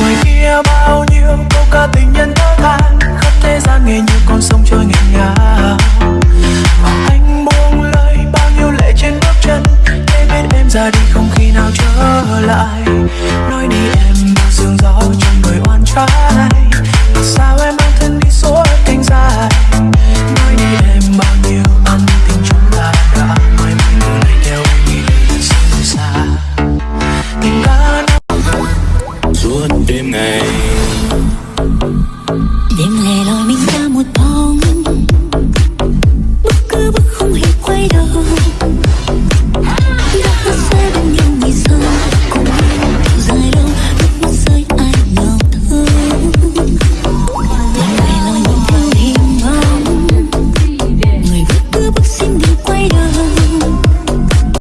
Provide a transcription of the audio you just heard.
ngoài kia bao nhiêu câu ca tình nhân thơ than khắp thế gian nghe như con sông trôi nghiêng ngả. Anh buông lời bao nhiêu lệ trên bước chân, để biết em ra đi không khi nào trở lại. Nói đi em sương gió trong người oan trái. name.